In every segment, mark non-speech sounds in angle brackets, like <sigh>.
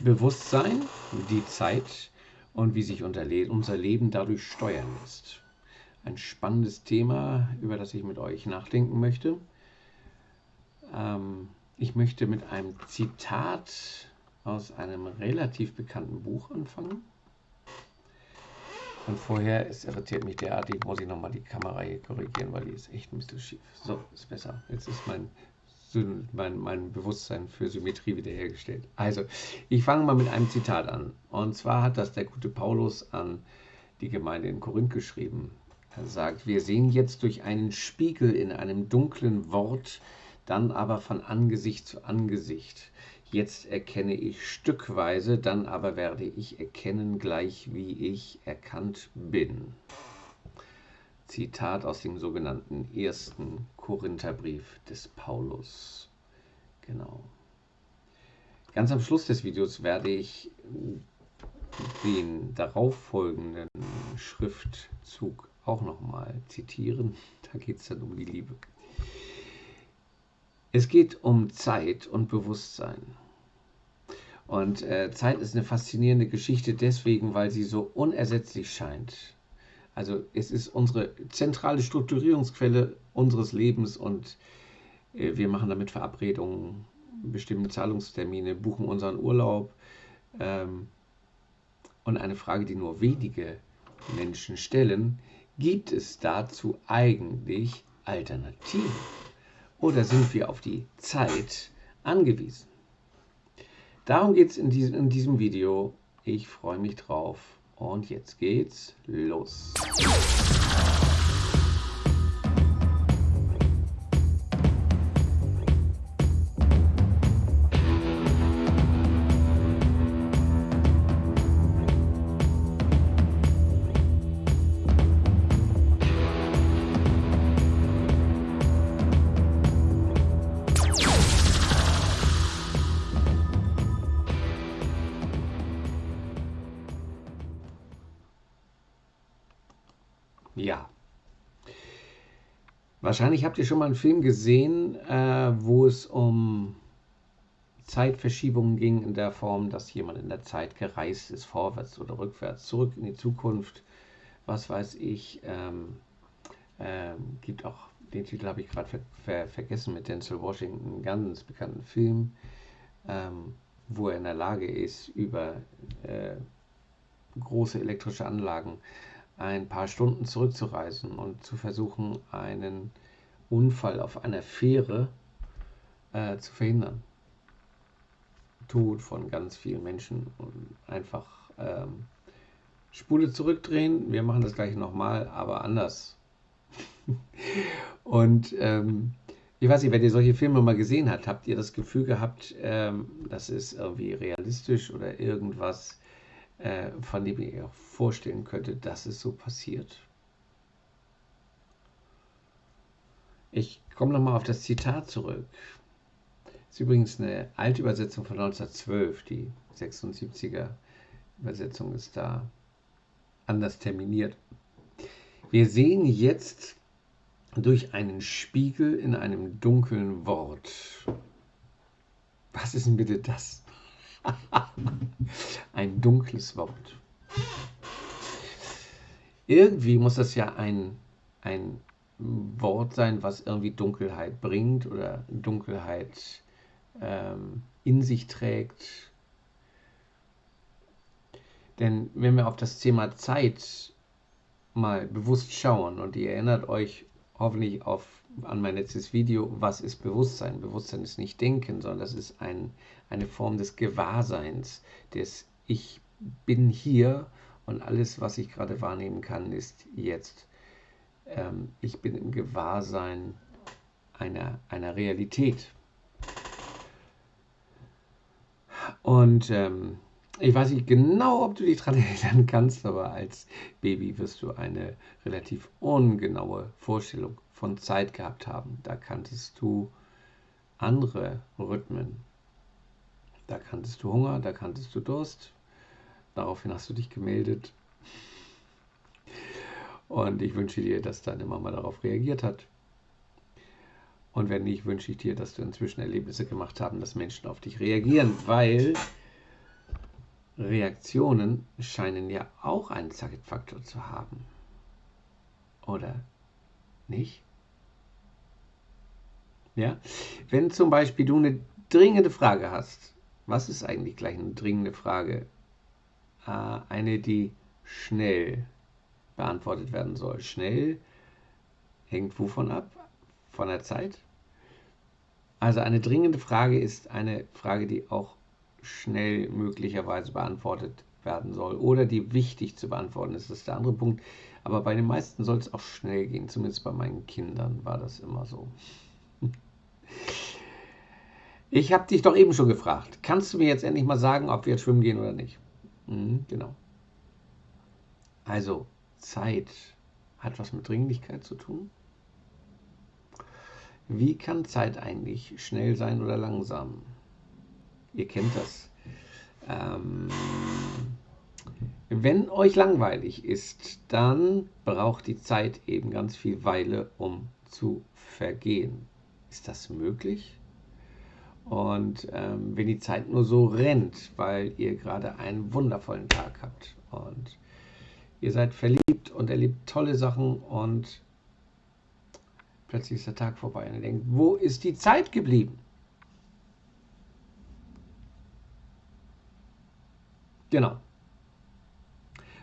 Bewusstsein, die Zeit und wie sich unser Leben dadurch steuern lässt. Ein spannendes Thema, über das ich mit euch nachdenken möchte. Ähm, ich möchte mit einem Zitat aus einem relativ bekannten Buch anfangen. Und vorher, es irritiert mich derartig, muss ich nochmal die Kamera hier korrigieren, weil die ist echt ein bisschen schief. So, ist besser. Jetzt ist mein, mein, mein Bewusstsein für Symmetrie wiederhergestellt. Also, ich fange mal mit einem Zitat an. Und zwar hat das der gute Paulus an die Gemeinde in Korinth geschrieben. Er sagt, wir sehen jetzt durch einen Spiegel in einem dunklen Wort, dann aber von Angesicht zu Angesicht. Jetzt erkenne ich stückweise, dann aber werde ich erkennen, gleich wie ich erkannt bin. Zitat aus dem sogenannten ersten Korintherbrief des Paulus. Genau. Ganz am Schluss des Videos werde ich den darauffolgenden Schriftzug auch nochmal zitieren. Da geht es dann um die Liebe. Es geht um Zeit und Bewusstsein. Und äh, Zeit ist eine faszinierende Geschichte deswegen, weil sie so unersetzlich scheint. Also es ist unsere zentrale Strukturierungsquelle unseres Lebens und äh, wir machen damit Verabredungen, bestimmte Zahlungstermine, buchen unseren Urlaub. Ähm, und eine Frage, die nur wenige Menschen stellen, gibt es dazu eigentlich Alternativen? oder sind wir auf die Zeit angewiesen? Darum geht es in in diesem Video. Ich freue mich drauf. Und jetzt geht's los. Wahrscheinlich habt ihr schon mal einen Film gesehen, äh, wo es um Zeitverschiebungen ging in der Form, dass jemand in der Zeit gereist ist, vorwärts oder rückwärts, zurück in die Zukunft. Was weiß ich. Ähm, ähm, gibt auch, den Titel habe ich gerade ver ver vergessen, mit Denzel Washington, einen ganz bekannten Film, ähm, wo er in der Lage ist, über äh, große elektrische Anlagen ein paar Stunden zurückzureisen und zu versuchen, einen Unfall auf einer Fähre äh, zu verhindern. Tod von ganz vielen Menschen und einfach ähm, Spule zurückdrehen. Wir machen das gleich nochmal, aber anders. <laughs> und ähm, ich weiß nicht, wenn ihr solche Filme mal gesehen habt, habt ihr das Gefühl gehabt, ähm, das ist irgendwie realistisch oder irgendwas äh, von dem ihr euch vorstellen könntet, dass es so passiert. Ich komme nochmal auf das Zitat zurück. Das ist übrigens eine alte Übersetzung von 1912. Die 76er Übersetzung ist da anders terminiert. Wir sehen jetzt durch einen Spiegel in einem dunklen Wort. Was ist denn bitte das? <laughs> ein dunkles Wort. Irgendwie muss das ja ein, ein Wort sein, was irgendwie Dunkelheit bringt oder Dunkelheit ähm, in sich trägt. Denn wenn wir auf das Thema Zeit mal bewusst schauen und ihr erinnert euch hoffentlich auf, an mein letztes Video, was ist Bewusstsein? Bewusstsein ist nicht Denken, sondern das ist ein, eine Form des Gewahrseins, des Ich bin hier und alles, was ich gerade wahrnehmen kann, ist jetzt. Ähm, ich bin im Gewahrsein einer, einer Realität. Und ähm, ich weiß nicht genau, ob du dich daran <laughs> erinnern kannst, aber als Baby wirst du eine relativ ungenaue Vorstellung von Zeit gehabt haben. Da kanntest du andere Rhythmen. Da kanntest du Hunger, da kanntest du Durst. Daraufhin hast du dich gemeldet. Und ich wünsche dir, dass deine Mama darauf reagiert hat. Und wenn nicht, wünsche ich dir, dass du inzwischen Erlebnisse gemacht haben, dass Menschen auf dich reagieren, weil Reaktionen scheinen ja auch einen Zeitfaktor zu haben. Oder nicht? Ja? Wenn zum Beispiel du eine dringende Frage hast, was ist eigentlich gleich eine dringende Frage? Äh, eine, die schnell beantwortet werden soll. Schnell hängt wovon ab? Von der Zeit? Also eine dringende Frage ist eine Frage, die auch schnell möglicherweise beantwortet werden soll oder die wichtig zu beantworten ist. Das ist der andere Punkt. Aber bei den meisten soll es auch schnell gehen. Zumindest bei meinen Kindern war das immer so. <laughs> Ich habe dich doch eben schon gefragt. Kannst du mir jetzt endlich mal sagen, ob wir jetzt schwimmen gehen oder nicht? Mhm, genau. Also, Zeit hat was mit Dringlichkeit zu tun. Wie kann Zeit eigentlich schnell sein oder langsam? Ihr kennt das. Ähm, wenn euch langweilig ist, dann braucht die Zeit eben ganz viel Weile, um zu vergehen. Ist das möglich? Und ähm, wenn die Zeit nur so rennt, weil ihr gerade einen wundervollen Tag habt und ihr seid verliebt und erlebt tolle Sachen und plötzlich ist der Tag vorbei und ihr denkt, wo ist die Zeit geblieben? Genau.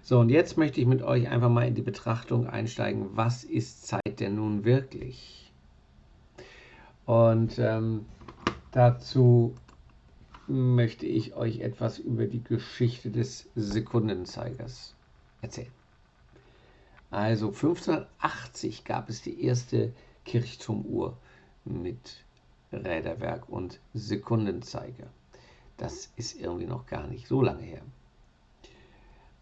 So, und jetzt möchte ich mit euch einfach mal in die Betrachtung einsteigen, was ist Zeit denn nun wirklich? Und ähm, Dazu möchte ich euch etwas über die Geschichte des Sekundenzeigers erzählen. Also 1580 gab es die erste Kirchturmuhr mit Räderwerk und Sekundenzeiger. Das ist irgendwie noch gar nicht so lange her.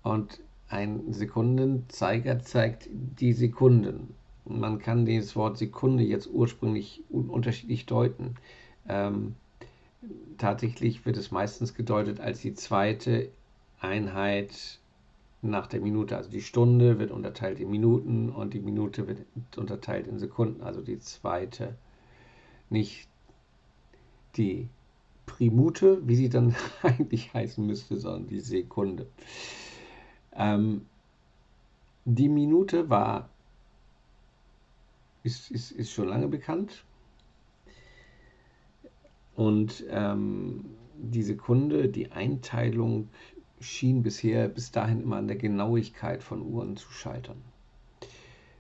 Und ein Sekundenzeiger zeigt die Sekunden. Man kann das Wort Sekunde jetzt ursprünglich unterschiedlich deuten. Ähm, tatsächlich wird es meistens gedeutet als die zweite Einheit nach der Minute. Also die Stunde wird unterteilt in Minuten und die Minute wird unterteilt in Sekunden. Also die zweite, nicht die Primute, wie sie dann <laughs> eigentlich heißen müsste, sondern die Sekunde. Ähm, die Minute war, ist, ist, ist schon lange bekannt, und ähm, die Sekunde, die Einteilung schien bisher bis dahin immer an der Genauigkeit von Uhren zu scheitern.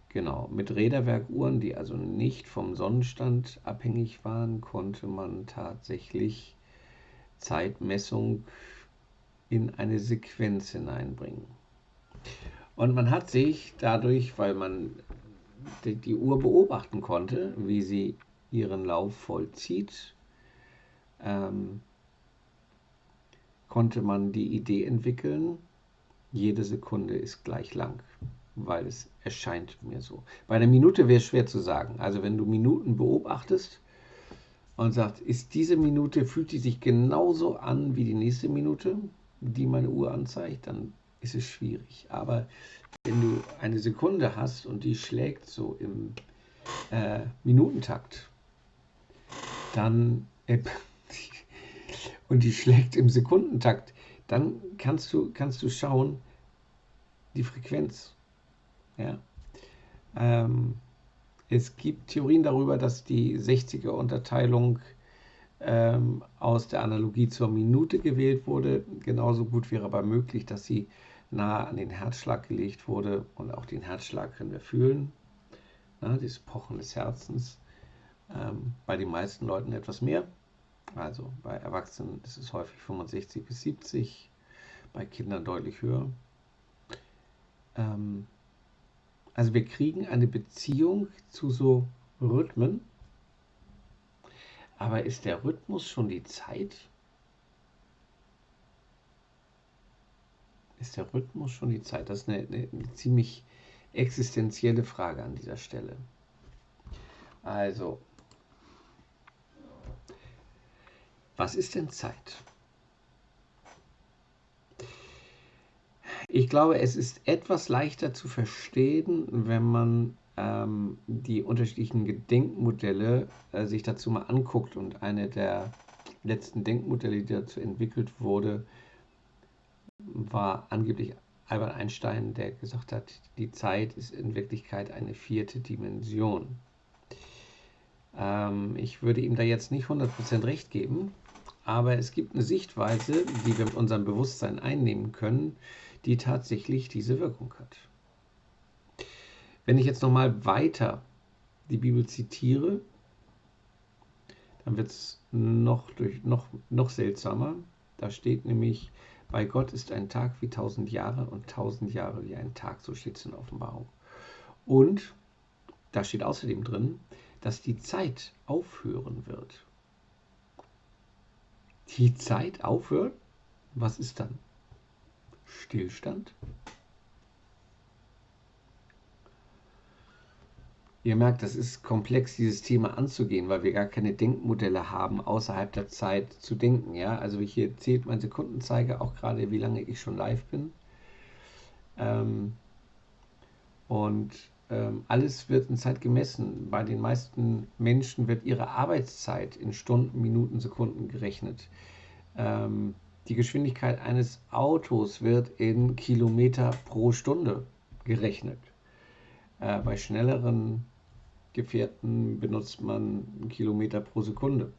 Genau, mit Räderwerkuhren, die also nicht vom Sonnenstand abhängig waren, konnte man tatsächlich Zeitmessung in eine Sequenz hineinbringen. Und man hat sich dadurch, weil man die, Uhr beobachten konnte, wie sie ihren Lauf vollzieht, ähm, konnte man die Idee entwickeln, jede Sekunde ist gleich lang, weil es erscheint mir so. Bei einer Minute wäre es schwer zu sagen. Also wenn du Minuten beobachtest und sagst, ist diese Minute, fühlt die sich genauso an wie die nächste Minute, die meine Uhr anzeigt, dann ist es schwierig. Aber wenn du eine Sekunde hast und die schlägt so im äh, Minutentakt, dann äh, und die schlägt im Sekundentakt, dann kannst du, kannst du schauen, die Frequenz. Ja. Ähm, es gibt Theorien darüber, dass die 60er Unterteilung ähm, aus der Analogie zur Minute gewählt wurde. Genauso gut wäre aber möglich, dass sie nah an den Herzschlag gelegt wurde und auch den Herzschlag können wir fühlen. Na, das Pochen des Herzens. Ähm, bei den meisten Leuten etwas mehr. Also bei Erwachsenen ist es häufig 65 bis 70, bei Kindern deutlich höher. Ähm, also wir kriegen eine Beziehung zu so Rhythmen. Aber ist der Rhythmus schon die Zeit? Ist der Rhythmus schon die Zeit? Das ist eine, eine, eine ziemlich existenzielle Frage an dieser Stelle. Also, Was ist denn Zeit? Ich glaube, es ist etwas leichter zu verstehen, wenn man ähm, die unterschiedlichen Gedenkmodelle äh, sich dazu mal anguckt. Und eine der letzten Denkmodelle, die dazu entwickelt wurde, war angeblich Albert Einstein, der gesagt hat, die Zeit ist in Wirklichkeit eine vierte Dimension. Ähm, ich würde ihm da jetzt nicht 100% recht geben, aber es gibt eine Sichtweise, die wir mit unserem Bewusstsein einnehmen können, die tatsächlich diese Wirkung hat. Wenn ich jetzt nochmal weiter die Bibel zitiere, dann wird es noch, noch, noch seltsamer. Da steht nämlich, bei Gott ist ein Tag wie tausend Jahre und tausend Jahre wie ein Tag, so steht es in Offenbarung. Und da steht außerdem drin, dass die Zeit aufhören wird. Die Zeit aufhört? Was ist dann? Stillstand? Ihr merkt, das ist komplex, dieses Thema anzugehen, weil wir gar keine Denkmodelle haben, außerhalb der Zeit zu denken. Ja? Also hier zählt mein Sekundenzeiger auch gerade, wie lange ich schon live bin. Ähm, und alles wird in Zeit gemessen. Bei den meisten Menschen wird ihre Arbeitszeit in Stunden, Minuten, Sekunden gerechnet. Ähm, die Geschwindigkeit eines Autos wird in Kilometer pro Stunde gerechnet. Äh, bei schnelleren Gefährten benutzt man Kilometer pro Sekunde.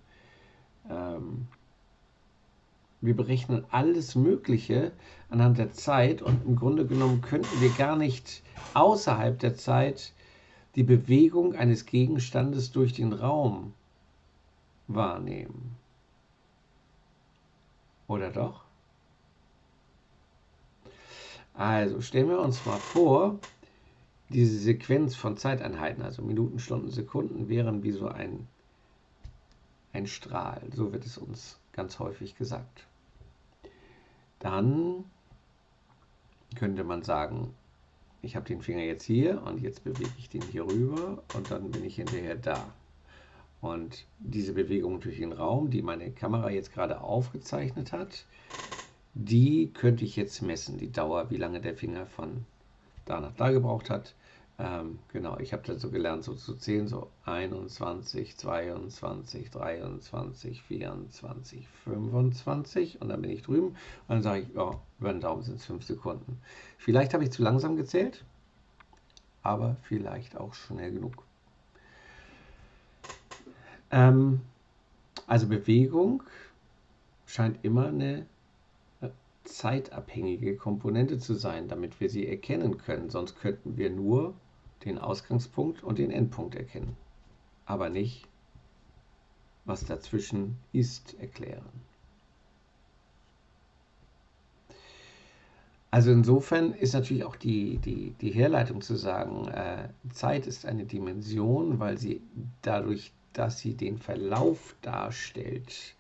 Wir berechnen alles Mögliche anhand der Zeit und im Grunde genommen könnten wir gar nicht außerhalb der Zeit die Bewegung eines Gegenstandes durch den Raum wahrnehmen. Oder doch? Also stellen wir uns mal vor, diese Sequenz von Zeiteinheiten, also Minuten, Stunden, Sekunden, wären wie so ein, ein Strahl. So wird es uns ganz häufig gesagt. Dann könnte man sagen, ich habe den Finger jetzt hier und jetzt bewege ich den hier rüber und dann bin ich hinterher da. Und diese Bewegung durch den Raum, die meine Kamera jetzt gerade aufgezeichnet hat, die könnte ich jetzt messen, die Dauer, wie lange der Finger von da nach da gebraucht hat. Ähm, genau, ich habe so gelernt, so zu zählen, so 21, 22, 23, 24, 25 und dann bin ich drüben und dann sage ich, ja, über den Daumen sind es 5 Sekunden. Vielleicht habe ich zu langsam gezählt, aber vielleicht auch schnell genug. Ähm, also Bewegung scheint immer eine zeitabhängige Komponente zu sein, damit wir sie erkennen können. Sonst könnten wir nur den Ausgangspunkt und den Endpunkt erkennen, aber nicht, was dazwischen ist, erklären. Also insofern ist natürlich auch die, die, die Herleitung zu sagen, äh, Zeit ist eine Dimension, weil sie dadurch, dass sie den Verlauf darstellt,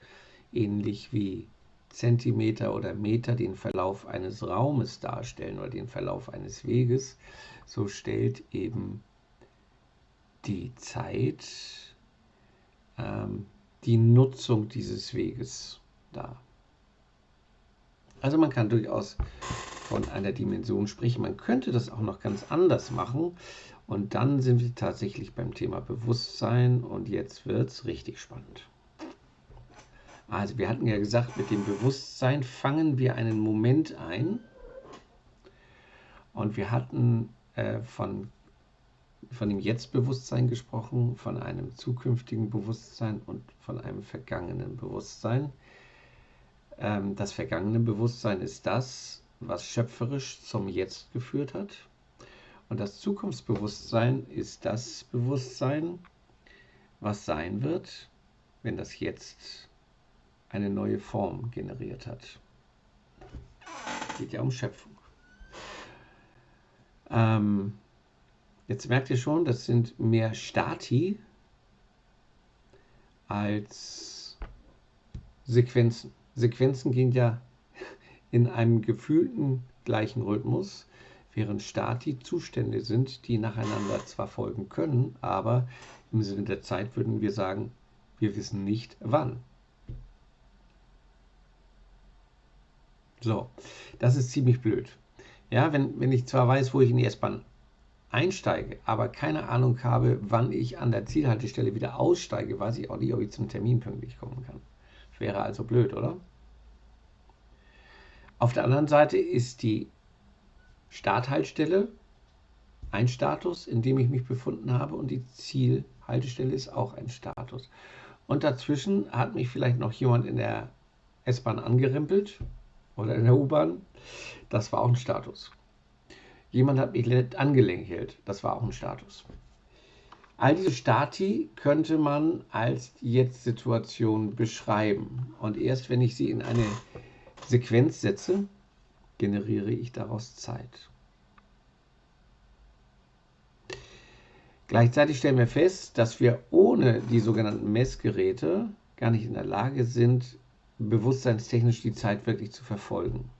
ähnlich wie Zentimeter oder Meter den Verlauf eines Raumes darstellen oder den Verlauf eines Weges, so stellt eben die Zeit ähm, die Nutzung dieses Weges dar. Also man kann durchaus von einer Dimension sprechen. Man könnte das auch noch ganz anders machen. Und dann sind wir tatsächlich beim Thema Bewusstsein und jetzt wird es richtig spannend. Also wir hatten ja gesagt, mit dem Bewusstsein fangen wir einen Moment ein. Und wir hatten äh, von, von dem Jetzt-Bewusstsein gesprochen, von einem zukünftigen Bewusstsein und von einem vergangenen Bewusstsein. Ähm, das vergangene Bewusstsein ist das, was schöpferisch zum Jetzt geführt hat. Und das Zukunftsbewusstsein ist das Bewusstsein, was sein wird, wenn das Jetzt eine neue Form generiert hat. Es geht ja um Schöpfung. Ähm, jetzt merkt ihr schon, das sind mehr Stati als Sequenzen. Sequenzen gehen ja <laughs> in einem gefühlten gleichen Rhythmus, während Stati Zustände sind, die nacheinander zwar folgen können, aber im Sinne der Zeit würden wir sagen, wir wissen nicht wann. So, das ist ziemlich blöd. Ja, wenn, wenn ich zwar weiß, wo ich in die S-Bahn einsteige, aber keine Ahnung habe, wann ich an der Zielhaltestelle wieder aussteige, weiß ich auch nicht, ob ich zum Termin pünktlich kommen kann. Wäre also blöd, oder? Auf der anderen Seite ist die Starthaltestelle ein Status, in dem ich mich befunden habe und die Zielhaltestelle ist auch ein Status. Und dazwischen hat mich vielleicht noch jemand in der S-Bahn angerempelt oder in der U-Bahn. Das war auch ein Status. Jemand hat mich angelächelt. Das war auch ein Status. All diese Stati könnte man als Jetzt-Situation beschreiben. Und erst wenn ich sie in eine Sequenz setze, generiere ich daraus Zeit. Gleichzeitig stellen wir fest, dass wir ohne die sogenannten Messgeräte gar nicht in der Lage sind, bewusstseinstechnisch die Zeit wirklich zu verfolgen.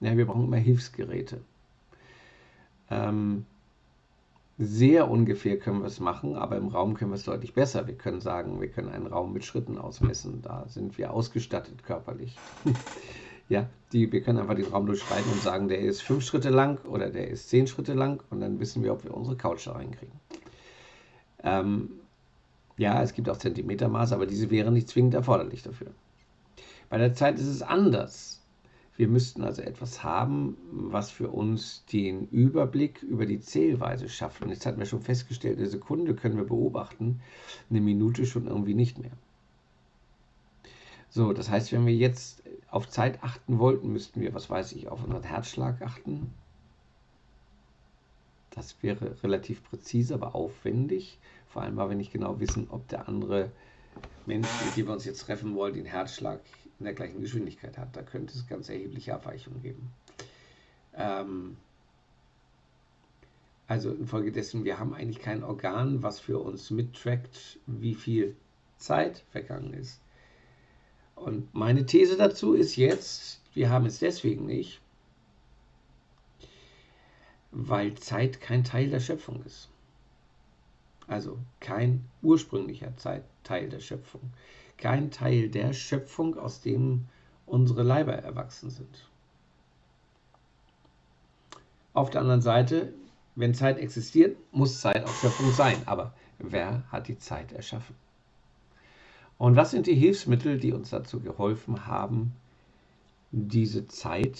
Ja, wir brauchen immer Hilfsgeräte. Ähm, sehr ungefähr können wir es machen, aber im Raum können wir es deutlich besser. Wir können sagen, wir können einen Raum mit Schritten ausmessen. Da sind wir ausgestattet körperlich. <laughs> ja, die, wir können einfach den Raum durchschreiten und sagen, der ist fünf Schritte lang oder der ist zehn Schritte lang und dann wissen wir, ob wir unsere Couch da reinkriegen. Ähm, ja, es gibt auch Zentimetermaße, aber diese wären nicht zwingend erforderlich dafür. Bei der Zeit ist es anders. Wir müssten also etwas haben, was für uns den Überblick über die Zählweise schafft. Und jetzt hatten wir schon festgestellt, eine Sekunde können wir beobachten, eine Minute schon irgendwie nicht mehr. So, das heißt, wenn wir jetzt auf Zeit achten wollten, müssten wir, was weiß ich, auf unseren Herzschlag achten. Das wäre relativ präzise, aber aufwendig. Vor allem, weil wir nicht genau wissen, ob der andere Mensch, mit dem wir uns jetzt treffen wollen, den Herzschlag in der gleichen Geschwindigkeit hat. Da könnte es ganz erhebliche Abweichungen geben. Ähm, also infolgedessen, wir haben eigentlich kein Organ, was für uns mittrackt, wie viel Zeit vergangen ist. Und meine These dazu ist jetzt, wir haben es deswegen nicht, weil Zeit kein Teil der Schöpfung ist. Also kein ursprünglicher Zeit, Teil der Schöpfung kein Teil der Schöpfung, aus dem unsere Leiber erwachsen sind. Auf der anderen Seite, wenn Zeit existiert, muss Zeit auch Schöpfung sein. Aber wer hat die Zeit erschaffen? Und was sind die Hilfsmittel, die uns dazu geholfen haben, diese Zeit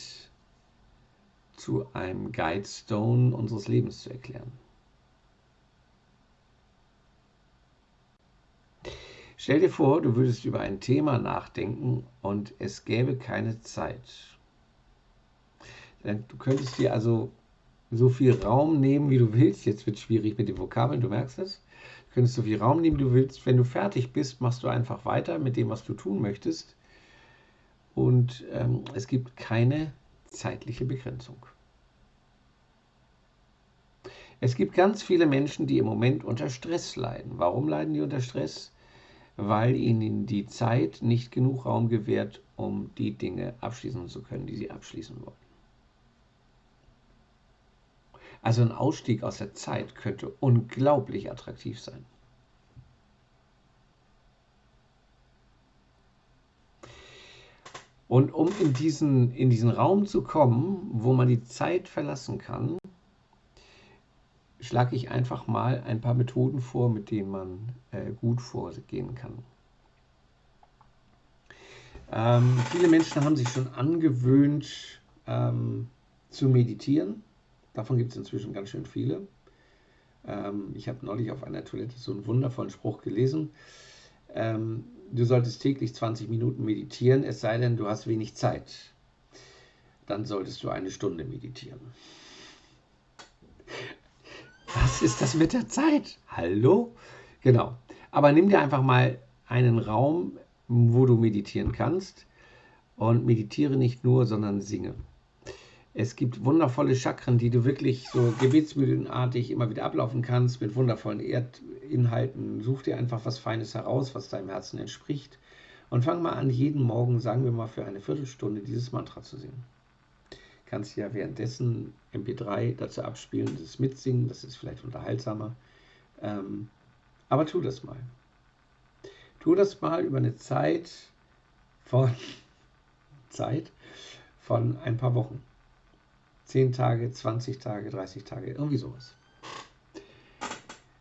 zu einem Guidestone unseres Lebens zu erklären? Stell dir vor, du würdest über ein Thema nachdenken und es gäbe keine Zeit. Du könntest dir also so viel Raum nehmen, wie du willst. Jetzt wird es schwierig mit den Vokabeln, du merkst es. Du könntest so viel Raum nehmen, wie du willst. Wenn du fertig bist, machst du einfach weiter mit dem, was du tun möchtest. Und ähm, es gibt keine zeitliche Begrenzung. Es gibt ganz viele Menschen, die im Moment unter Stress leiden. Warum leiden die unter Stress? Weil ihnen die Zeit nicht genug Raum gewährt, um die Dinge abschließen zu können, die sie abschließen wollen. Also ein Ausstieg aus der Zeit könnte unglaublich attraktiv sein. Und um in diesen, in diesen Raum zu kommen, wo man die Zeit verlassen kann, schlage ich einfach mal ein paar Methoden vor, mit denen man äh, gut vorgehen kann. Ähm, viele Menschen haben sich schon angewöhnt ähm, zu meditieren. Davon gibt es inzwischen ganz schön viele. Ähm, ich habe neulich auf einer Toilette so einen wundervollen Spruch gelesen. Ähm, du solltest täglich 20 Minuten meditieren, es sei denn, du hast wenig Zeit. Dann solltest du eine Stunde meditieren. Was ist das mit der Zeit? Hallo? Genau. Aber nimm dir einfach mal einen Raum, wo du meditieren kannst. Und meditiere nicht nur, sondern singe. Es gibt wundervolle Chakren, die du wirklich so gebetsmühlenartig immer wieder ablaufen kannst, mit wundervollen Erdinhalten. Such dir einfach was Feines heraus, was deinem Herzen entspricht. Und fang mal an, jeden Morgen, sagen wir mal, für eine Viertelstunde dieses Mantra zu singen kannst ja währenddessen MP3 dazu abspielen, das mitsingen, das ist vielleicht unterhaltsamer. Ähm, aber tu das mal. Tu das mal über eine Zeit von <laughs> Zeit von ein paar Wochen. 10 Tage, 20 Tage, 30 Tage, irgendwie sowas.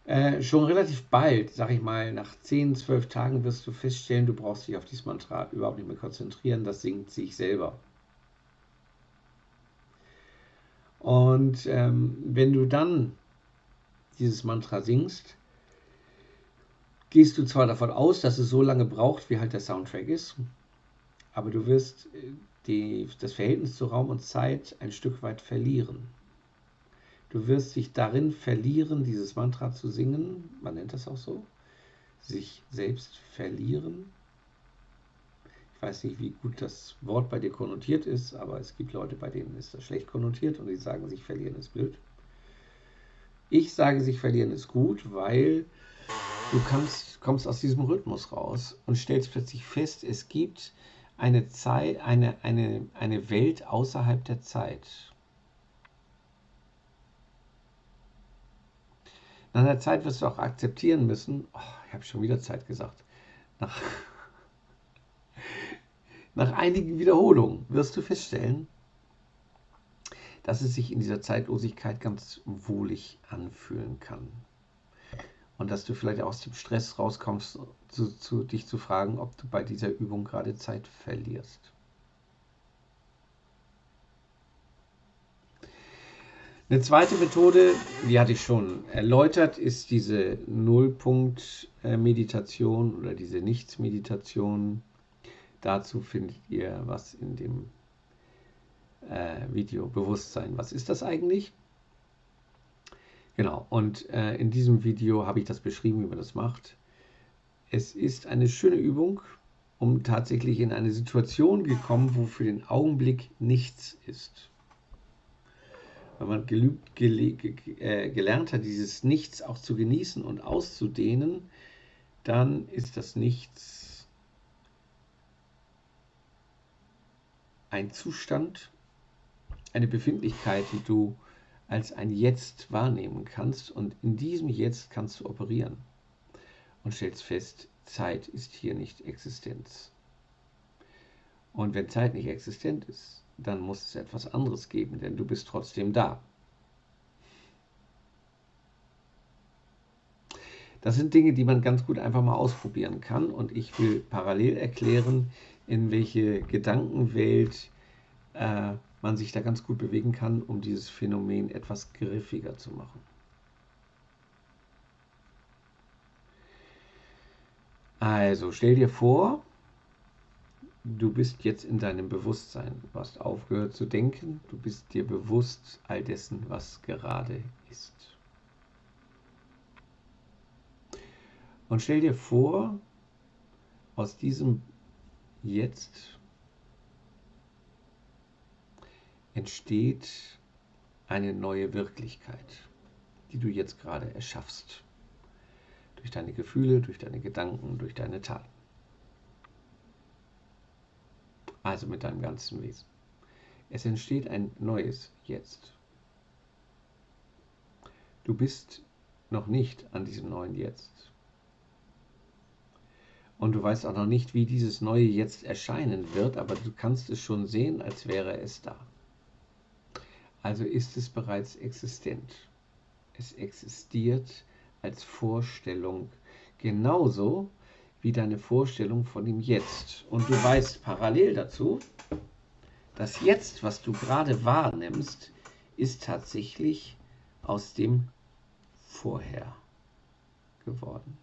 Äh, schon relativ bald, sag ich mal, nach 10, 12 Tagen wirst du feststellen, du brauchst dich auf dieses Mantra überhaupt nicht mehr konzentrieren, das singt sich selber. Und ähm, wenn du dann dieses Mantra singst, gehst du zwar davon aus, dass es so lange braucht, wie halt der Soundtrack ist, aber du wirst äh, die, das Verhältnis zu Raum und Zeit ein Stück weit verlieren. Du wirst dich darin verlieren, dieses Mantra zu singen, man nennt das auch so, sich selbst verlieren. Ich weiß nicht, wie gut das Wort bei dir konnotiert ist, aber es gibt Leute, bei denen ist das schlecht konnotiert und die sagen, sich verlieren ist blöd. Ich sage, sich verlieren ist gut, weil du kannst, kommst aus diesem Rhythmus raus und stellst plötzlich fest, es gibt eine Zeit, eine, eine, eine Welt außerhalb der Zeit. Nach einer Zeit wirst du auch akzeptieren müssen, oh, ich habe schon wieder Zeit gesagt, nach, nach einigen Wiederholungen wirst du feststellen, dass es sich in dieser Zeitlosigkeit ganz wohlig anfühlen kann. Und dass du vielleicht aus dem Stress rauskommst, zu, zu, dich zu fragen, ob du bei dieser Übung gerade Zeit verlierst. Eine zweite Methode, die hatte ich schon erläutert, ist diese Nullpunkt-Meditation oder diese Nichts-Meditation. Dazu findet ihr was in dem äh, Video Bewusstsein. Was ist das eigentlich? Genau, und äh, in diesem Video habe ich das beschrieben, wie man das macht. Es ist eine schöne Übung, um tatsächlich in eine Situation gekommen, wo für den Augenblick nichts ist wenn man gelübt, gele, äh, gelernt hat, dieses Nichts auch zu genießen und auszudehnen, dann ist das Nichts ein Zustand, eine Befindlichkeit, die du als ein Jetzt wahrnehmen kannst und in diesem Jetzt kannst du operieren und stellst fest, Zeit ist hier nicht Existenz. Und wenn Zeit nicht existent ist, dann muss es etwas anderes geben, denn du bist trotzdem da. Das sind Dinge, die man ganz gut einfach mal ausprobieren kann und ich will parallel erklären, in welche Gedankenwelt äh, man sich da ganz gut bewegen kann, um dieses Phänomen etwas griffiger zu machen. Also stell dir vor, du bist jetzt in deinem Bewusstsein. Du hast aufgehört zu denken, du bist dir bewusst all dessen, was gerade ist. Und stell dir vor, aus diesem Jetzt entsteht eine neue Wirklichkeit, die du jetzt gerade erschaffst. Durch deine Gefühle, durch deine Gedanken, durch deine Taten also mit deinem ganzen Wesen. Es entsteht ein neues Jetzt. Du bist noch nicht an diesem neuen Jetzt. Und du weißt auch noch nicht, wie dieses neue Jetzt erscheinen wird, aber du kannst es schon sehen, als wäre es da. Also ist es bereits existent. Es existiert als Vorstellung genauso wie deine Vorstellung von dem Jetzt. Und du weißt parallel dazu, das Jetzt, was du gerade wahrnimmst, ist tatsächlich aus dem Vorher geworden.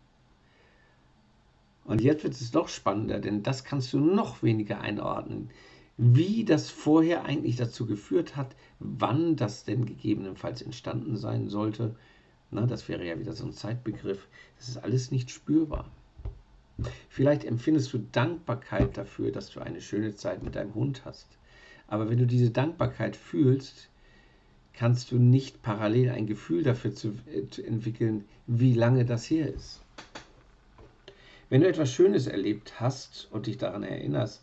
Und jetzt wird es noch spannender, denn das kannst du noch weniger einordnen, wie das vorher eigentlich dazu geführt hat, wann das denn gegebenenfalls entstanden sein sollte. Na, das wäre ja wieder so ein Zeitbegriff. Das ist alles nicht spürbar. Vielleicht empfindest du Dankbarkeit dafür, dass du eine schöne Zeit mit deinem Hund hast. Aber wenn du diese Dankbarkeit fühlst, kannst du nicht parallel ein Gefühl dafür zu, äh, zu entwickeln, wie lange das her ist. Wenn du etwas Schönes erlebt hast und dich daran erinnerst,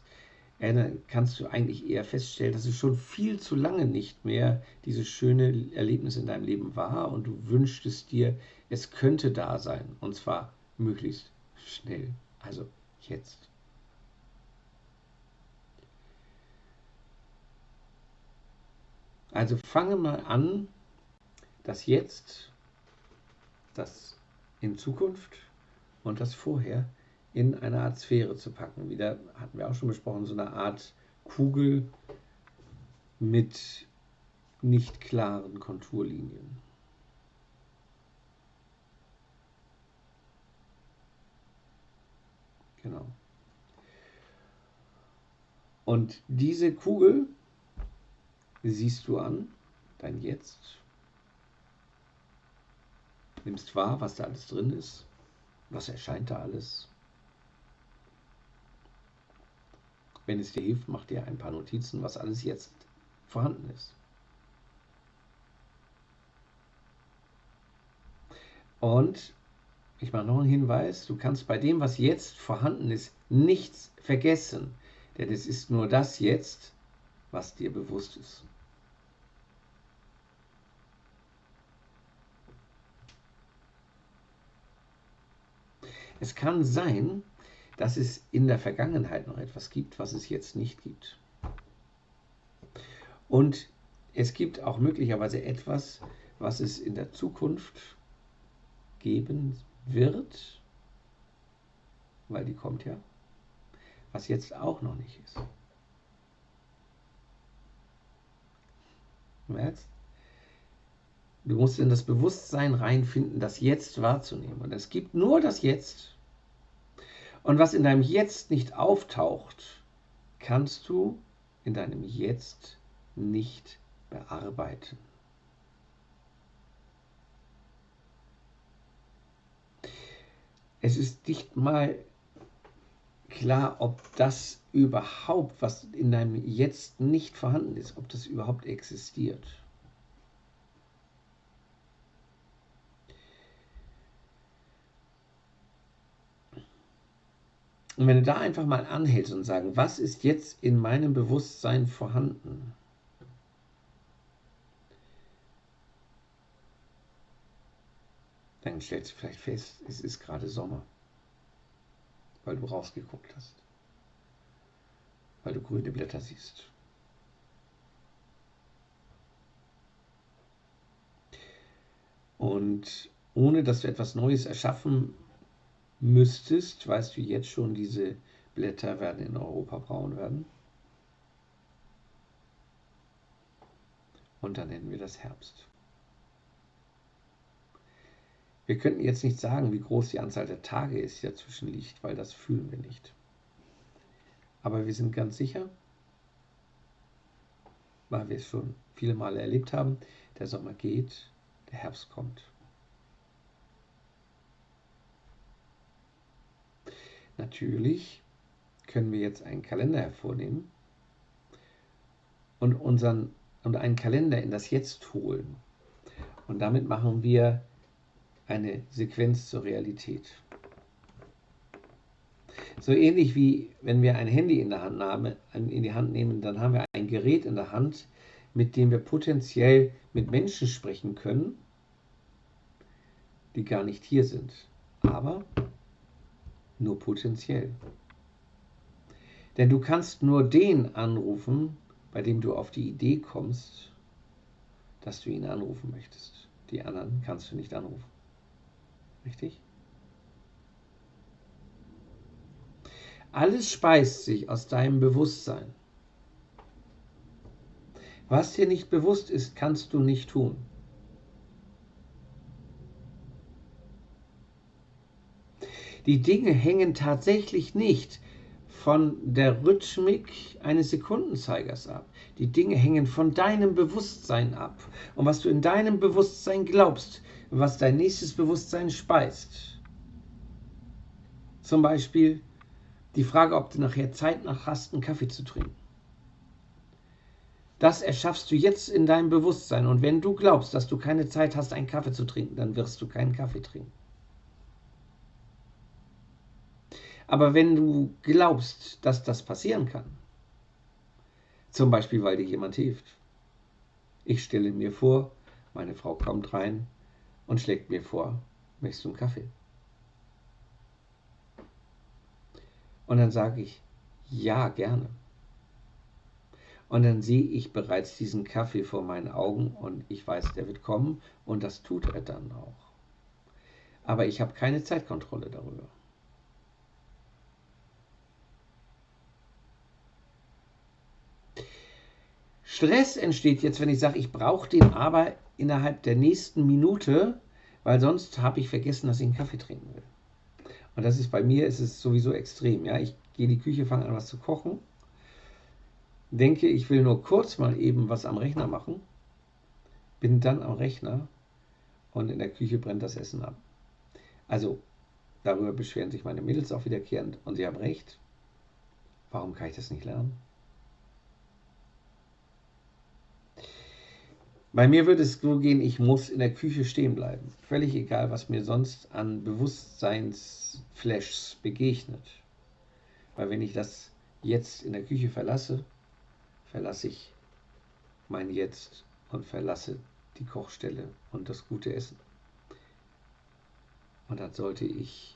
kannst du eigentlich eher feststellen, dass es schon viel zu lange nicht mehr dieses schöne Erlebnis in deinem Leben war und du wünschtest dir, es könnte da sein und zwar möglichst schnell, also jetzt. Also fange mal an, das Jetzt, das in Zukunft und das Vorher in eine Art Sphäre zu packen. Wieder hatten wir auch schon besprochen, so eine Art Kugel mit nicht klaren Konturlinien. Genau. Und diese Kugel siehst du an, dein Jetzt, nimmst wahr, was da alles drin ist, was erscheint da alles. Wenn es dir hilft, mach dir ein paar Notizen, was alles jetzt vorhanden ist. Und ich mache noch einen Hinweis, du kannst bei dem, was jetzt vorhanden ist, nichts vergessen, denn es ist nur das jetzt, was dir bewusst ist. Es kann sein, dass es in der Vergangenheit noch etwas gibt, was es jetzt nicht gibt. Und es gibt auch möglicherweise etwas, was es in der Zukunft geben wird, weil die kommt ja, was jetzt auch noch nicht ist. Du merkst? Du musst in das Bewusstsein reinfinden, das Jetzt wahrzunehmen. Und es gibt nur das Jetzt und was in deinem Jetzt nicht auftaucht, kannst du in deinem Jetzt nicht bearbeiten. Es ist nicht mal klar, ob das überhaupt, was in deinem Jetzt nicht vorhanden ist, ob das überhaupt existiert. Und wenn du da einfach mal anhältst und sagst, was ist jetzt in meinem Bewusstsein vorhanden? Dann stellst du vielleicht fest, es ist gerade Sommer, weil du rausgeguckt hast, weil du grüne Blätter siehst. Und ohne dass du etwas Neues erschaffen müsstest, weißt du jetzt schon, diese Blätter werden in Europa braun werden. Und dann nennen wir das Herbst. Wir könnten jetzt nicht sagen, wie groß die Anzahl der Tage ist, die dazwischen liegt, weil das fühlen wir nicht. Aber wir sind ganz sicher, weil wir es schon viele Male erlebt haben, der Sommer geht, der Herbst kommt. Natürlich können wir jetzt einen Kalender hervornehmen und, unseren, und einen Kalender in das Jetzt holen. Und damit machen wir eine Sequenz zur Realität. So ähnlich wie wenn wir ein Handy in, der Hand nahmen, in die Hand nehmen, dann haben wir ein Gerät in der Hand, mit dem wir potenziell mit Menschen sprechen können, die gar nicht hier sind. Aber nur potenziell. Denn du kannst nur den anrufen, bei dem du auf die Idee kommst, dass du ihn anrufen möchtest. Die anderen kannst du nicht anrufen. Richtig? Alles speist sich aus deinem Bewusstsein. Was dir nicht bewusst ist, kannst du nicht tun. Die Dinge hängen tatsächlich nicht von der Rhythmik eines Sekundenzeigers ab. Die Dinge hängen von deinem Bewusstsein ab. Und was du in deinem Bewusstsein glaubst, was dein nächstes Bewusstsein speist. Zum Beispiel die Frage, ob du nachher Zeit nach hast, einen Kaffee zu trinken. Das erschaffst du jetzt in deinem Bewusstsein. Und wenn du glaubst, dass du keine Zeit hast, einen Kaffee zu trinken, dann wirst du keinen Kaffee trinken. Aber wenn du glaubst, dass das passieren kann, zum Beispiel weil dir jemand hilft, ich stelle mir vor, meine Frau kommt rein und schlägt mir vor, möchtest du einen Kaffee? Und dann sage ich, ja, gerne. Und dann sehe ich bereits diesen Kaffee vor meinen Augen und ich weiß, der wird kommen und das tut er dann auch. Aber ich habe keine Zeitkontrolle darüber. Stress entsteht jetzt, wenn ich sage, ich brauche den aber innerhalb der nächsten Minute, weil sonst habe ich vergessen, dass ich einen Kaffee trinken will. Und das ist bei mir ist es sowieso extrem. Ja? Ich gehe in die Küche, fange an, was zu kochen, denke, ich will nur kurz mal eben was am Rechner machen, bin dann am Rechner und in der Küche brennt das Essen ab. Also darüber beschweren sich meine Mädels auch wiederkehrend und sie haben recht. Warum kann ich das nicht lernen? Bei mir würde es so gehen, ich muss in der Küche stehen bleiben. Völlig egal, was mir sonst an Bewusstseinsflashs begegnet. Weil wenn ich das jetzt in der Küche verlasse, verlasse ich mein Jetzt und verlasse die Kochstelle und das gute Essen. Und dann sollte ich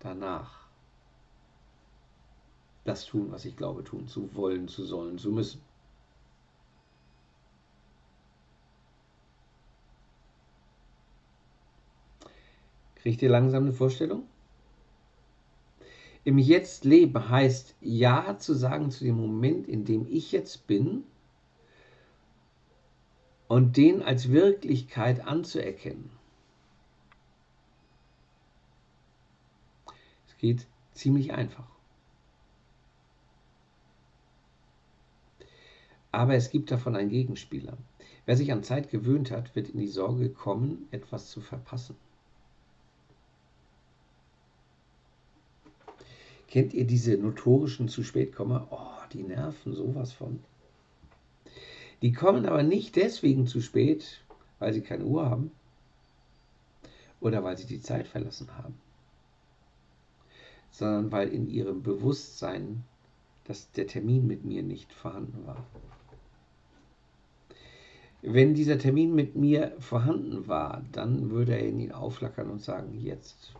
danach das tun, was ich glaube tun zu wollen, zu sollen, zu müssen. Kriegt ihr langsam eine Vorstellung? Im Jetzt leben heißt Ja zu sagen zu dem Moment, in dem ich jetzt bin und den als Wirklichkeit anzuerkennen. Es geht ziemlich einfach. Aber es gibt davon einen Gegenspieler. Wer sich an Zeit gewöhnt hat, wird in die Sorge kommen, etwas zu verpassen. Kennt ihr diese notorischen zu spät Komma? Oh, die nerven sowas von. Die kommen aber nicht deswegen zu spät, weil sie keine Uhr haben oder weil sie die Zeit verlassen haben, sondern weil in ihrem Bewusstsein dass der Termin mit mir nicht vorhanden war. Wenn dieser Termin mit mir vorhanden war, dann würde er in ihn auflackern und sagen, jetzt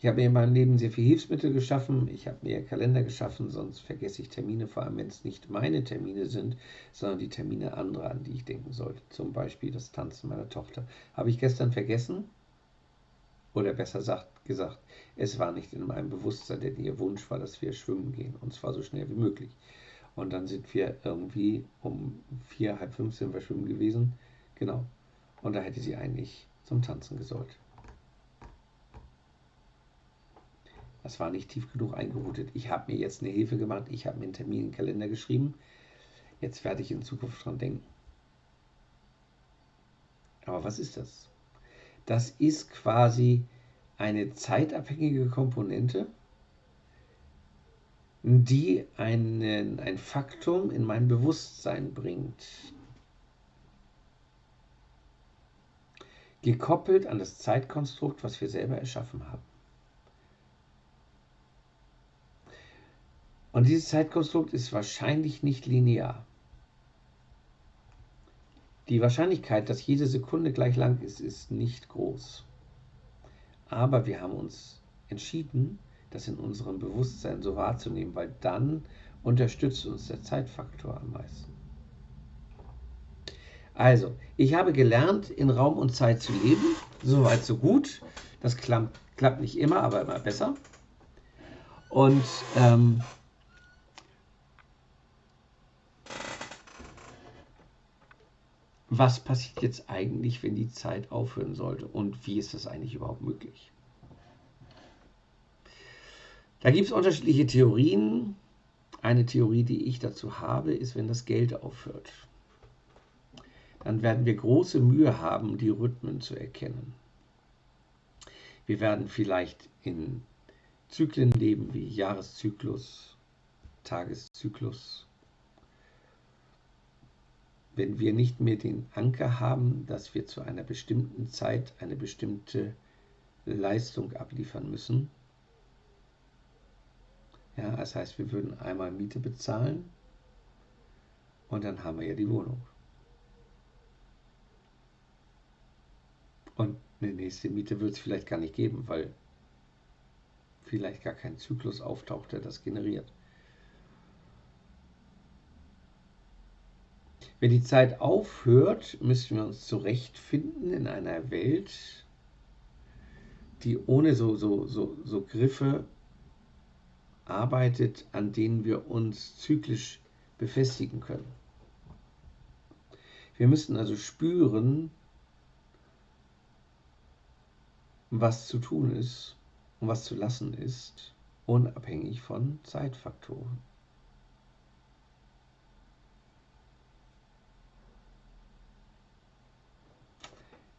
Ich habe mir in meinem Leben sehr viel Hilfsmittel geschaffen. Ich habe mir Kalender geschaffen, sonst vergesse ich Termine, vor allem wenn es nicht meine Termine sind, sondern die Termine anderer, an die ich denken sollte. Zum Beispiel das Tanzen meiner Tochter. Habe ich gestern vergessen? Oder besser sagt, gesagt, es war nicht in meinem Bewusstsein, denn ihr Wunsch war, dass wir schwimmen gehen und zwar so schnell wie möglich. Und dann sind wir irgendwie um vier, halb fünf sind wir schwimmen gewesen. Genau. Und da hätte sie eigentlich zum Tanzen gesollt. Das war nicht tief genug eingeroutet. Ich habe mir jetzt eine Hilfe gemacht. Ich habe mir einen Termin in den Kalender geschrieben. Jetzt werde ich in Zukunft dran denken. Aber was ist das? Das ist quasi eine zeitabhängige Komponente, die einen, ein Faktum in mein Bewusstsein bringt. Gekoppelt an das Zeitkonstrukt, was wir selber erschaffen haben. Und dieses Zeitkonstrukt ist wahrscheinlich nicht linear. Die Wahrscheinlichkeit, dass jede Sekunde gleich lang ist, ist nicht groß. Aber wir haben uns entschieden, das in unserem Bewusstsein so wahrzunehmen, weil dann unterstützt uns der Zeitfaktor am meisten. Also, ich habe gelernt, in Raum und Zeit zu leben. Soweit, so gut. Das klappt, klappt nicht immer, aber immer besser. Und ähm, was passiert jetzt eigentlich, wenn die Zeit aufhören sollte und wie ist das eigentlich überhaupt möglich? Da gibt es unterschiedliche Theorien. Eine Theorie, die ich dazu habe, ist, wenn das Geld aufhört. Dann werden wir große Mühe haben, die Rhythmen zu erkennen. Wir werden vielleicht in Zyklen leben wie Jahreszyklus, Tageszyklus, wenn wir nicht mehr den Anker haben, dass wir zu einer bestimmten Zeit eine bestimmte Leistung abliefern müssen. Ja, das heißt, wir würden einmal Miete bezahlen und dann haben wir ja die Wohnung. Und eine nächste Miete wird es vielleicht gar nicht geben, weil vielleicht gar kein Zyklus auftaucht, der das generiert. Wenn die Zeit aufhört, müssen wir uns zurechtfinden in einer Welt, die ohne so, so, so, so Griffe arbeitet, an denen wir uns zyklisch befestigen können. Wir müssen also spüren, was zu tun ist und was zu lassen ist, unabhängig von Zeitfaktoren.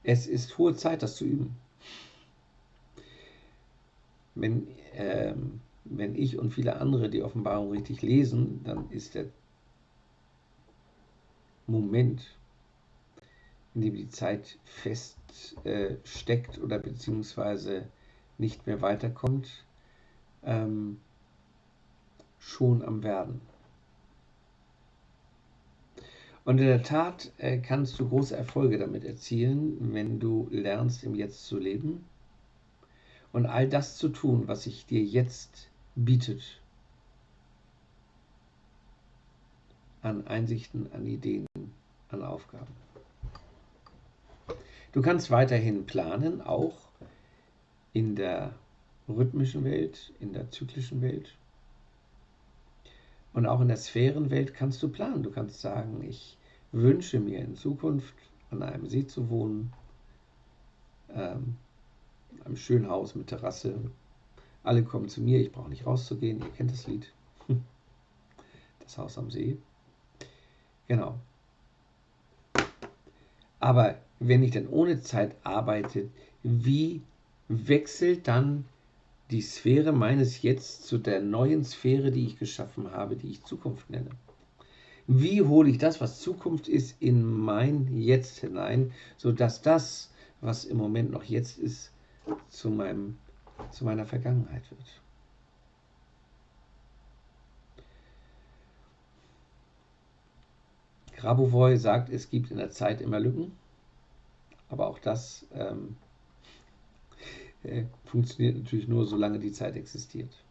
Es ist hohe Zeit, das zu üben. Wenn, ähm, wenn ich und viele andere die Offenbarung richtig lesen, dann ist der Moment, in dem die Zeit fest äh, oder beziehungsweise nicht mehr weiterkommt, ähm, schon am Werden. Und in der Tat äh, kannst du große Erfolge damit erzielen, wenn du lernst, im Jetzt zu leben und all das zu tun, was sich dir jetzt bietet. An Einsichten, an Ideen, an Aufgaben. Du kannst weiterhin planen, auch in der rhythmischen Welt, in der zyklischen Welt. Und auch in der Sphärenwelt kannst du planen. Du kannst sagen, ich wünsche mir in Zukunft an einem See zu wohnen, ähm, einem schönen Haus mit Terrasse. Alle kommen zu mir, ich brauche nicht rauszugehen, ihr kennt das Lied. <laughs> Das Haus am See. Genau. Aber wenn ich dann ohne Zeit arbeite, wie wechselt dann die Sphäre meines Jetzt zu der neuen Sphäre, die ich geschaffen habe, die ich Zukunft nenne? Wie hole ich das, was Zukunft ist, in mein Jetzt hinein, sodass das, was im Moment noch jetzt ist, zu, meinem, zu meiner Vergangenheit wird? Grabovoi sagt, es gibt in der Zeit immer Lücken, aber auch das ähm, funktioniert natürlich nur, solange die Zeit existiert.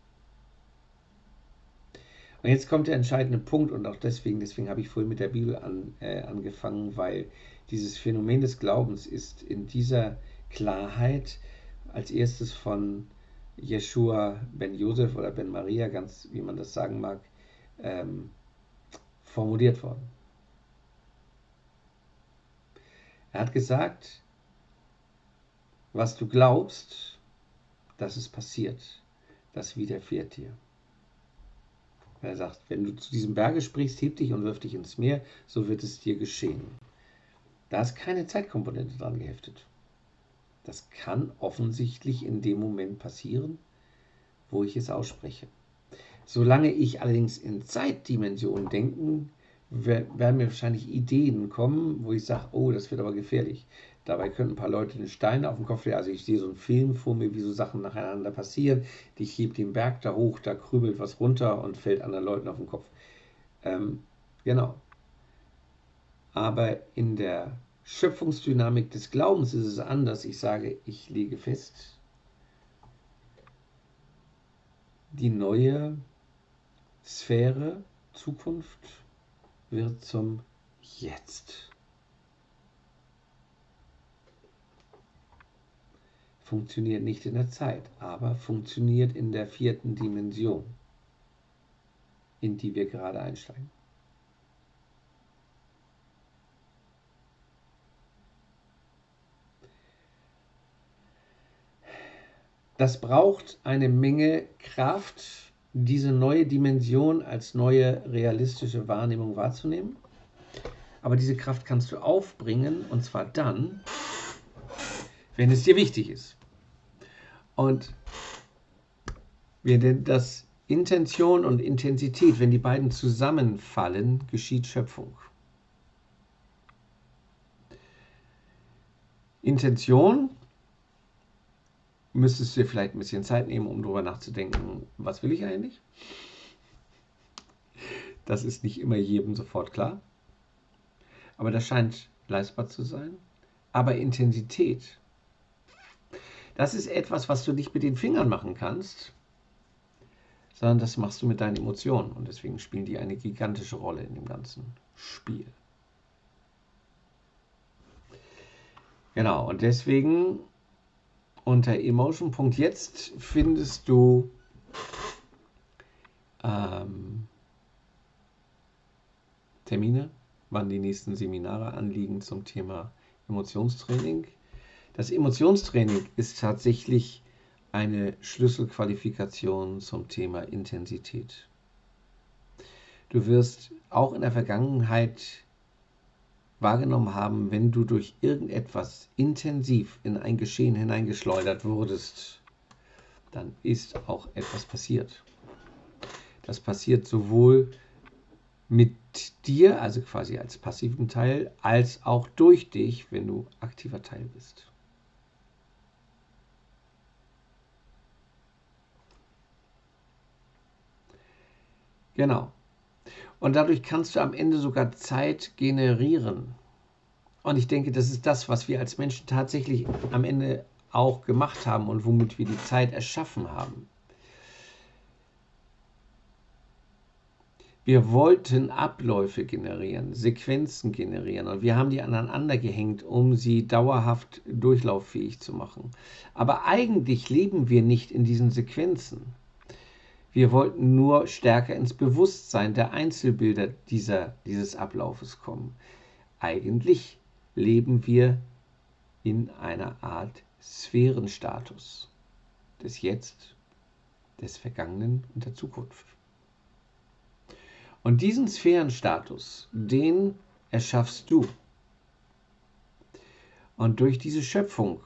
Und jetzt kommt der entscheidende Punkt und auch deswegen, deswegen habe ich vorhin mit der Bibel an, äh, angefangen, weil dieses Phänomen des Glaubens ist in dieser Klarheit als erstes von Jeshua ben Josef oder ben Maria, ganz wie man das sagen mag, ähm, formuliert worden. Er hat gesagt, was du glaubst, dass es passiert, das widerfährt dir. Er sagt, wenn du zu diesem Berge sprichst, heb dich und wirf dich ins Meer, so wird es dir geschehen. Da ist keine Zeitkomponente dran geheftet. Das kann offensichtlich in dem Moment passieren, wo ich es ausspreche. Solange ich allerdings in Zeitdimensionen denken, werden mir wahrscheinlich Ideen kommen, wo ich sage, oh, das wird aber gefährlich. Dabei können ein paar Leute den Stein auf den Kopf legen. Also ich sehe so einen Film vor mir, wie so Sachen nacheinander passieren. Ich hebe den Berg da hoch, da krübelt was runter und fällt anderen Leuten auf den Kopf. Ähm, genau. Aber in der Schöpfungsdynamik des Glaubens ist es anders. Ich sage, ich lege fest, die neue Sphäre, Zukunft wird zum Jetzt. Funktioniert nicht in der Zeit, aber funktioniert in der vierten Dimension, in die wir gerade einsteigen. Das braucht eine Menge Kraft, diese neue Dimension als neue realistische Wahrnehmung wahrzunehmen. Aber diese Kraft kannst du aufbringen, und zwar dann, wenn es dir wichtig ist. Und wir nennen das Intention und Intensität, wenn die beiden zusammenfallen, geschieht Schöpfung. Intention müsstest du dir vielleicht ein bisschen Zeit nehmen, um darüber nachzudenken, was will ich eigentlich? Das ist nicht immer jedem sofort klar. Aber das scheint leistbar zu sein. Aber Intensität das ist etwas, was du nicht mit den Fingern machen kannst, sondern das machst du mit deinen Emotionen. Und deswegen spielen die eine gigantische Rolle in dem ganzen Spiel. Genau, und deswegen unter Emotion.jetzt findest du ähm, Termine, wann die nächsten Seminare anliegen zum Thema Emotionstraining. Das Emotionstraining ist tatsächlich eine Schlüsselqualifikation zum Thema Intensität. Du wirst auch in der Vergangenheit wahrgenommen haben, wenn du durch irgendetwas intensiv in ein Geschehen hineingeschleudert wurdest, dann ist auch etwas passiert. Das passiert sowohl mit dir, also quasi als passiven Teil, als auch durch dich, wenn du aktiver Teil bist. Genau. Und dadurch kannst du am Ende sogar Zeit generieren. Und ich denke, das ist das, was wir als Menschen tatsächlich am Ende auch gemacht haben und womit wir die Zeit erschaffen haben. Wir wollten Abläufe generieren, Sequenzen generieren und wir haben die aneinander gehängt, um sie dauerhaft durchlauffähig zu machen. Aber eigentlich leben wir nicht in diesen Sequenzen. Wir wollten nur stärker ins Bewusstsein der Einzelbilder dieser, dieses Ablaufes kommen. Eigentlich leben wir in einer Art Sphärenstatus des Jetzt, des Vergangenen und der Zukunft. Und diesen Sphärenstatus, den erschaffst du. Und durch diese Schöpfung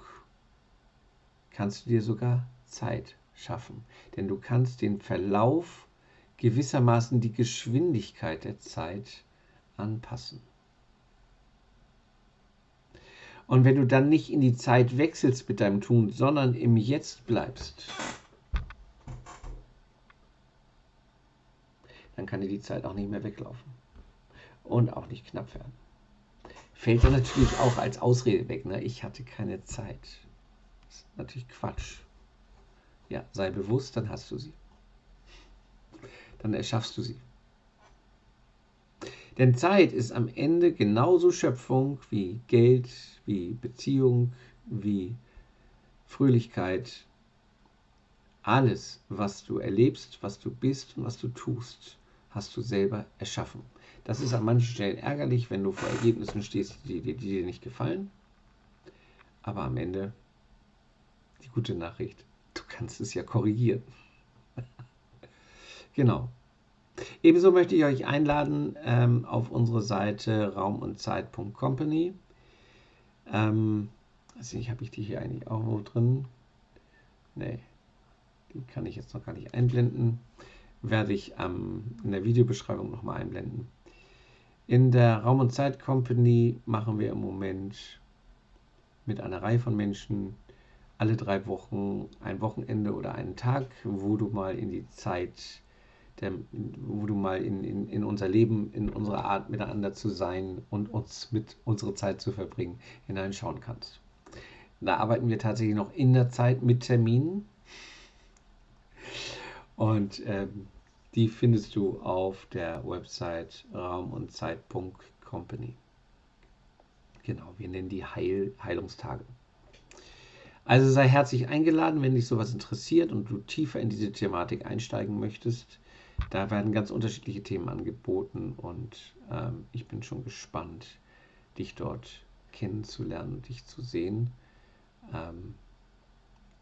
kannst du dir sogar Zeit schaffen. Denn du kannst den Verlauf gewissermaßen die Geschwindigkeit der Zeit anpassen. Und wenn du dann nicht in die Zeit wechselst mit deinem Tun, sondern im Jetzt bleibst, dann kann dir die Zeit auch nicht mehr weglaufen und auch nicht knapp werden. Fällt dann natürlich auch als Ausrede weg, ne? ich hatte keine Zeit. Das ist natürlich Quatsch. Ja, sei bewusst, dann hast du sie. Dann erschaffst du sie. Denn Zeit ist am Ende genauso Schöpfung wie Geld, wie Beziehung, wie Fröhlichkeit. Alles, was du erlebst, was du bist und was du tust, hast du selber erschaffen. Das ist an manchen Stellen ärgerlich, wenn du vor Ergebnissen stehst, die, die, die dir nicht gefallen. Aber am Ende die gute Nachricht, Du kannst es ja korrigieren. <laughs> genau. Ebenso möchte ich euch einladen ähm, auf unsere Seite raumundzeit.company. Ähm, also ich habe ich die hier eigentlich auch wo drin. Nee, die kann ich jetzt noch gar nicht einblenden. Werde ich ähm, in der Videobeschreibung nochmal einblenden. In der Raum und Zeit Company machen wir im Moment mit einer Reihe von Menschen alle drei Wochen ein Wochenende oder einen Tag, wo du mal in die Zeit, der, wo du mal in, in, in unser Leben, in unsere Art miteinander zu sein und uns mit unserer Zeit zu verbringen, hineinschauen kannst. Da arbeiten wir tatsächlich noch in der Zeit mit Terminen. Und ähm, die findest du auf der Website raum und Zeit.company. Genau, wir nennen die Heil Heilungstage. Also sei herzlich eingeladen, wenn dich sowas interessiert und du tiefer in diese Thematik einsteigen möchtest. Da werden ganz unterschiedliche Themen angeboten und ähm, ich bin schon gespannt, dich dort kennenzulernen und dich zu sehen. Ähm,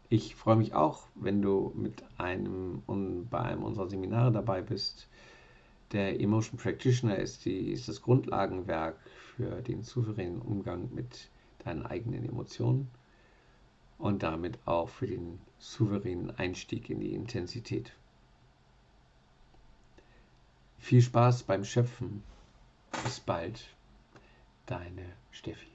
ich freue mich auch, wenn du mit einem und bei einem unserer Seminare dabei bist. Der Emotion Practitioner ist, die, ist das Grundlagenwerk für den souveränen Umgang mit deinen eigenen Emotionen und damit auch für den souveränen Einstieg in die Intensität. Viel Spaß beim Schöpfen. Bis bald, deine Steffi.